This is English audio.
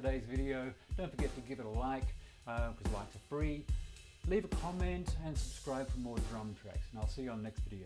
today's video, don't forget to give it a like, um, because uh, likes are free. Leave a comment and subscribe for more drum tracks, and I'll see you on the next video.